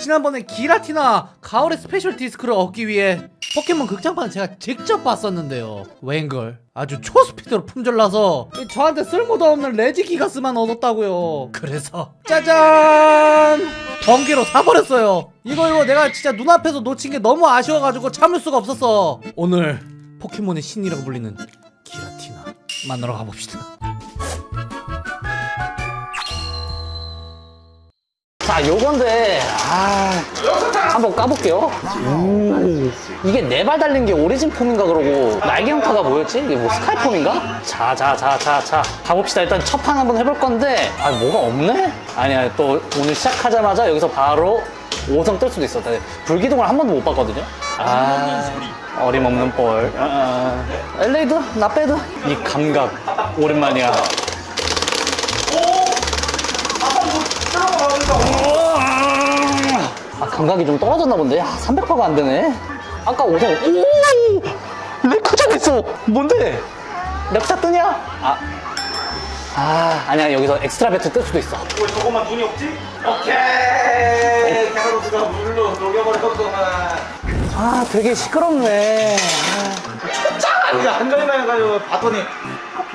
지난번에 기라티나 가을의 special 디스크를 얻기 위해 포켓몬 극장판 제가 직접 봤었는데요. 웬걸? 아주 초스피드로 품절나서 저한테 쓸모도 없는 레지 기가스만 얻었다고요. 그래서 짜잔! 번개로 사버렸어요. 이거 이거 내가 진짜 눈앞에서 놓친 게 너무 아쉬워가지고 참을 수가 없었어. 오늘 포켓몬의 신이라고 불리는 기라티나 만나러 가봅시다 자, 요건데, 아, 한번 까볼게요. 음, 이게 네 발 달린 게 오리진 폼인가 그러고, 날개 형태가 뭐였지? 이게 뭐 스카이 폼인가? 자, 자, 자, 자, 자. 가봅시다. 일단 첫 판 한번 해볼 건데, 아, 뭐가 없네? 아니야, 또 오늘 시작하자마자 여기서 바로 5성 뜰 수도 있어. 나 불기둥을 한 번도 못 봤거든요? 아, 어림없는 볼. 아, 아. 엘레이드, 나빼드. 이 감각, 오랜만이야. 아, 감각이 좀 떨어졌나 본데? 아, 300%가 안 되네. 아까 5성, 오! 레쿠쟈 됐어! 뭔데? 레쿠쟈 뜨냐? 아. 아, 아니야. 여기서 extra battle 뜰 수도 있어. 왜 저것만 눈이 없지? 오케이 캐나도스가 물로 녹여버렸구만 아, 되게 시끄럽네. 이게 앉아있나 해가지고 봤더니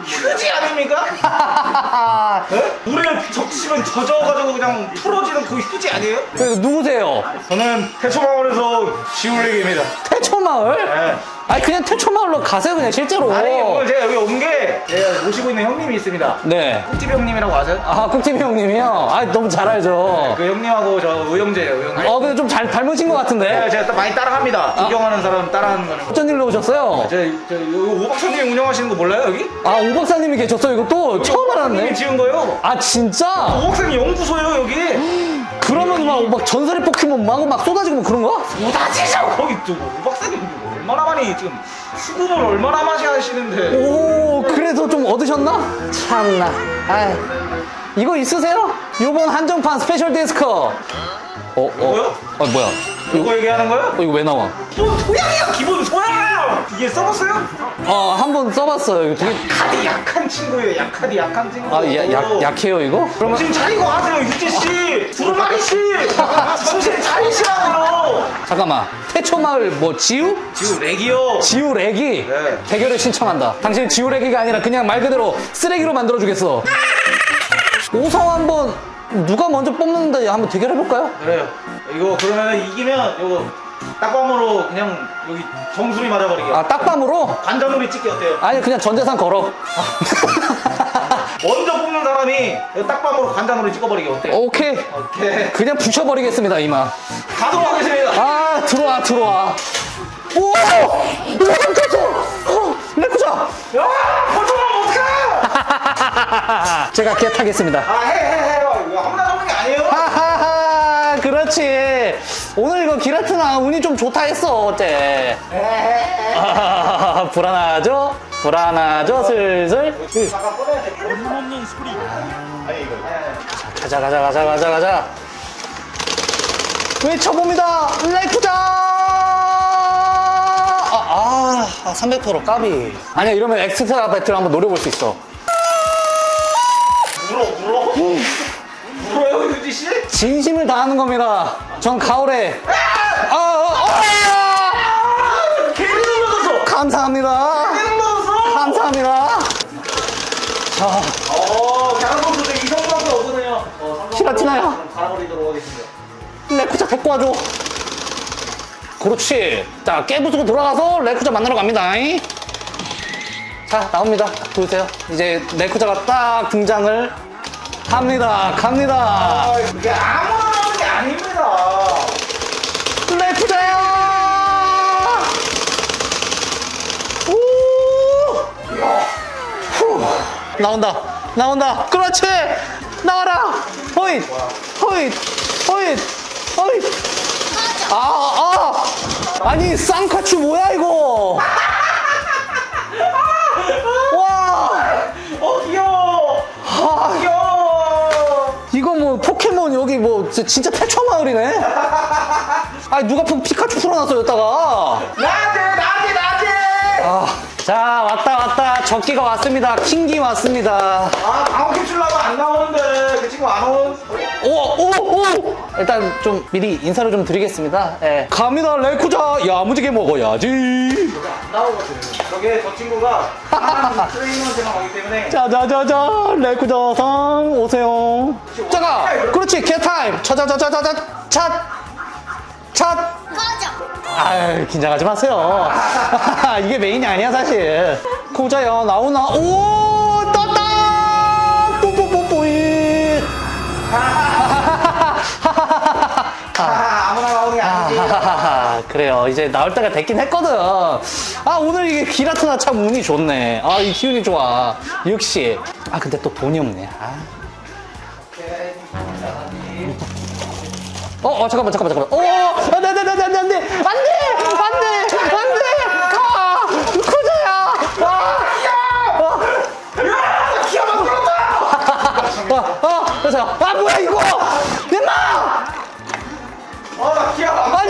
휴지 아닙니까? 물에 적시면 젖어가지고 그냥 풀어지는 그 휴지 아니에요? 그래서 누구세요? 저는 태초마을에서 지울레기입니다 태초마을? 네. 아니, 그냥 태초마을로 가세요, 그냥 실제로. 아니 오늘 제가 여기 온 게 제가 모시고 있는 형님이 있습니다 네. 꿀집 형님이라고 아세요? 아, 꿀팁 형님이요? 아, 너무 잘 알죠. 그 형님하고 저 의형제예요 의형제 어, 근데 좀 잘 닮으신 것 같은데? 네, 제가 또 많이 따라합니다 구경하는 사람 따라하는 거는 어쩐 일로 오셨어요? 저, 저 오박사님 운영하시는 거 몰라요 여기? 아, 오 박사님이 계셨어요? 이거 또 처음 알았네. 오박사님이 지은 거예요 아, 진짜? 오박사님 연구소예요 여기 그러면 막, 막 전설의 포켓몬 막, 막 쏟아지고 뭐 그런 거야? 오다지죠 거기 또 오박사님 얼마나 많이 지금 수급을 얼마나 많이 하시는데 오, 그래서 좀 얻으셨나? 참나. 아 이거 있으세요? 요번 한정판 special 디스크. 어, 어. 아, 뭐야? 이거 얘기하는 거예요? 어, 이거 왜 나와? 뭐 소양이야 기본 소양 이게 써봤어요? 어, 한 번 써봤어요. 되게. 약하디 약한 친구예요 약하디 약한 친구 아, 야, 약, 약해요, 이거? 그러면. 정신 차리고 하세요 유지씨 두루마리씨 정신 차리시라고요 잠깐만. 태초마을 뭐, 지우? 지금 렉이요 지우레기 네. 대결을 신청한다. 당신 지우레기가 아니라 그냥 말 그대로 쓰레기로 만들어주겠어. 오성 한번 누가 먼저 뽑는다 한번 대결해볼까요? 그래요 이거 그러면 이기면 이거 딱밤으로 그냥 여기 정수리 맞아버리게 아 딱밤으로? 관자놀이 찍기 어때요? 아니 그냥 전재산 걸어. 먼저 뽑는 사람이 딱밤으로 관자놀이 찍어버리기 어때요? 오케이. 오케이 그냥 부셔버리겠습니다 이마. 가도록 하겠습니다 아 들어와 들어와. 오! 레쿠 쳤어! 어! 야! 벌써면 어떡해! 제가 개 타겠습니다. 아, 해, 해, 해. 그렇지. 오늘 이거 기라트나 운이 좀 좋다 했어 어째. 아, 불안하죠? 불안하죠 슬슬. 없는. 가자 가자 가자 가자 가자 외쳐봅니다 레쿠자 아, 아, 아 300% 까비 아니야 이러면 엑스트라 배틀 한번 노려볼 수 있어 진심을 다하는 겁니다 전 가을에 아, 아, 아, 괜히 넘어졌어. 감사합니다 괜히 넘어졌어. 감사합니다 자 어, 양선수도 이성밖에 없거든요. 어, 히라티나야. 갈아버리도록 하겠습니다. 레쿠자 데리고 와줘 그렇지 자 깨부수고 돌아가서 레쿠자 만나러 갑니다 잉? 자 나옵니다 딱 보세요 이제 레쿠자가 딱 등장을 갑니다. 아, 이게 아무나 하는 게 아닙니다. 후. 나온다. 나온다. 그렇지! 나와라! 호잇! 호잇! 호잇! 호잇! 아, 아. 아니 쌍카추 뭐야 이거 뭐 진짜- 태초 마을이네? 아니 누가 피- 피카츄 풀어놨어 여기다가 적기가 왔습니다. 킹기 왔습니다. 아, 아홉 개 주려고 안 나오는데. 그 친구 안 온. 오, 오, 오! 일단 좀 미리 인사를 좀 드리겠습니다. 예. 갑니다, 레코자. 야무지게 먹어야지. 나오거든. 저게 저 친구가 강한 트레이너한테만 오기 때문에. 자자자자, 레코자상 오세요. 자가, 그렇지, 개타임. 차자자자자자, 찻, 찻. 꺼져. 아유, 긴장하지 마세요. 이게 메인이 아니야, 사실. 후자야 나오나? 오 떴다! 뽀뽀뽀뽀이. 아, 아무나 나오는 게 아니지. 그래요. 이제 나올 때가 됐긴 했거든. 아 오늘 이게 기라트나 참 운이 좋네. 아 이 기운이 좋아. 역시. 아 근데 또 돈이 없네. 아. 어, 어 잠깐만 잠깐만 잠깐만. 오!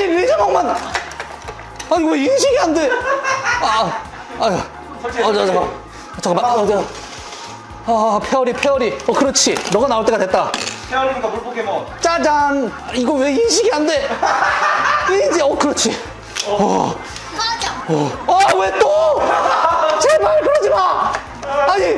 아니 왜 자막만 아니 왜 인식이 안 돼? 아, 아, 아, 아 잠깐만, 잠깐만, 아, 아, 아, 페어리, 페어리. 어, 그렇지. 너가 나올 때가 됐다. 페어리니까 물 포켓몬. 짜잔. 이거 왜 인식이 안 돼? 이제, 어, 그렇지. 어. 꺼져. 어, 어. 제발 그러지 마. 아니,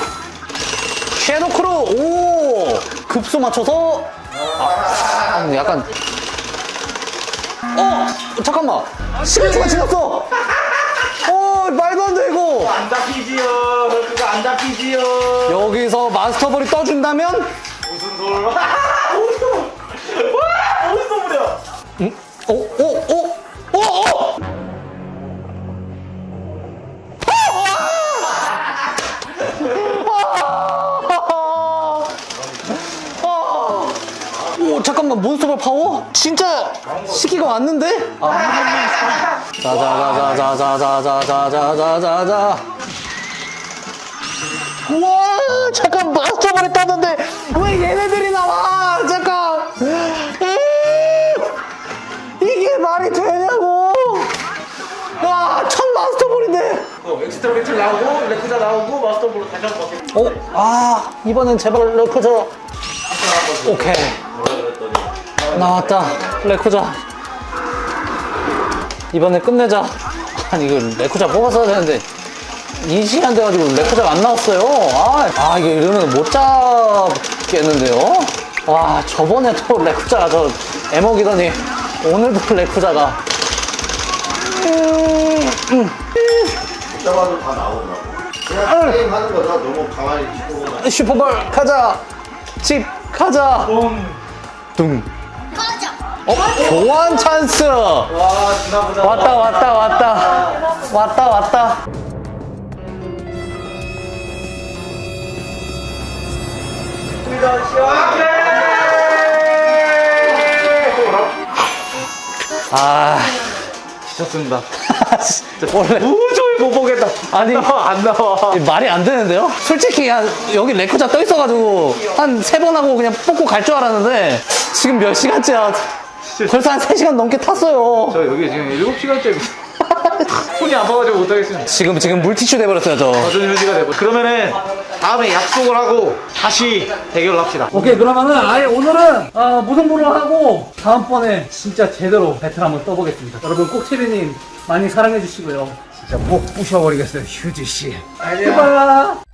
섀도우 크루 오 급수 맞춰서 아, 약간 어 잠깐만 11초가 지났어 어 말도 안 돼 이거 안 잡히지요. 그거 안 잡히지요. 여기서 마스터볼이 떠준다면 무슨 소리? 와, 어디서 무려? 응? 어? 어? 어? 어? 몬스터볼 파워? 진짜 시기가 왔는데? 자자자자자자자자자자자자 와 잠깐 마스터볼이 떴는데 왜 얘네들이 나와 잠깐 이게 말이 되냐고 와, 첫 마스터볼인데 어, extra battle 나오고 레쿠쟈 나오고 마스터볼로 다시 한번 어? 아 이번엔 제발 레쿠쟈 오케이 나왔다. 레코자. 이번에 끝내자. 아니 이거 레코자 뽑았어야 되는데. 이 시간 돼가지고 레코자가 안 나왔어요. 아, 아 이게 이러면 못 잡겠는데요? 와 저번에 또 레코자 저 애먹이더니 오늘도 레코자가. 잡아도 다 나오더라고. 그냥 게임 하는 거다 너무 가만히. 슈퍼볼 가자. 집 가자. 뽕. 둥 어? 교환 찬스 와, 지나보자. 왔다 왔다 왔다 왔다 왔다 아 지쳤습니다. 원래 도저히 못 보겠다. 아니 안 나와. 말이 안 되는데요? 솔직히 한 여기 레코자 떠 있어가지고 한 세 번 하고 그냥 뽑고 갈 줄 알았는데 지금 몇 시간째야 벌써 한 3시간 넘게 탔어요 저 여기 지금 7시간째 손이 아파가지고 못하겠습니다. 지금 지금 물티슈 돼버렸어요 저 저준 휴지가 되고. 그러면은 다음에 약속을 하고 다시 대결을 합시다. 오케이 그러면은 아예 오늘은 어, 무승부를 하고 다음번에 진짜 제대로 배틀 한번 떠보겠습니다 여러분 꼭 체리님 많이 사랑해 주시고요 진짜 목 부셔버리겠어요 휴지씨 알겠습니다